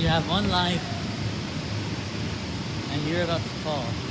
You have one life, and you're about to fall.